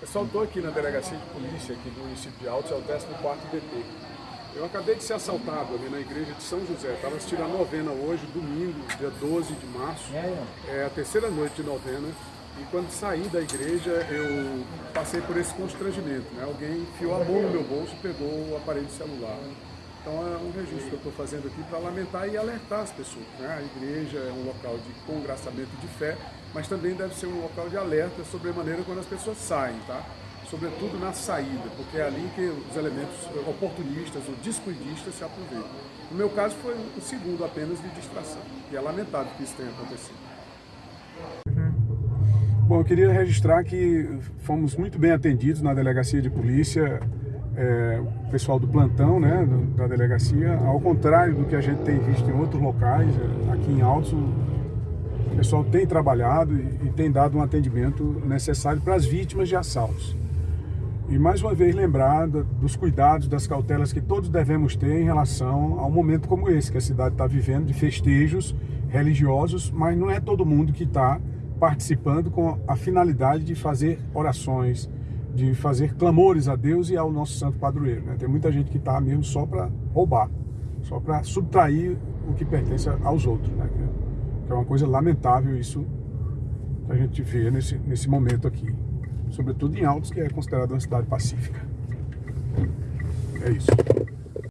Pessoal, estou aqui na delegacia de polícia aqui do município de Altos, é o 14º DP. Eu acabei de ser assaltado ali na igreja de São José. Estava assistindo a novena hoje, domingo, dia 12 de março. É a terceira noite de novena. E quando saí da igreja, eu passei por esse constrangimento. Né? Alguém enfiou a mão no meu bolso e pegou o aparelho celular. Então é um registro que eu estou fazendo aqui para lamentar e alertar as pessoas. Né? A igreja é um local de congraçamento de fé, mas também deve ser um local de alerta sobre a maneira quando as pessoas saem, tá? Sobretudo na saída, porque é ali que os elementos oportunistas ou descuidistas se aproveitam. No meu caso foi um segundo apenas de distração, e é lamentável que isso tenha acontecido. Bom, eu queria registrar que fomos muito bem atendidos na delegacia de polícia, é, o pessoal do plantão né, da delegacia, ao contrário do que a gente tem visto em outros locais, é, aqui em Altos, o pessoal tem trabalhado e, e tem dado um atendimento necessário para as vítimas de assaltos. E mais uma vez lembrar dos cuidados, das cautelas que todos devemos ter em relação a um momento como esse que a cidade está vivendo, de festejos religiosos, mas não é todo mundo que está participando com a finalidade de fazer orações, de fazer clamores a Deus e ao nosso santo padroeiro. Né? Tem muita gente que está mesmo só para roubar, só para subtrair o que pertence aos outros. Né? Que é uma coisa lamentável isso que a gente vê nesse, nesse momento aqui. Sobretudo em Altos, que é considerada uma cidade pacífica. É isso.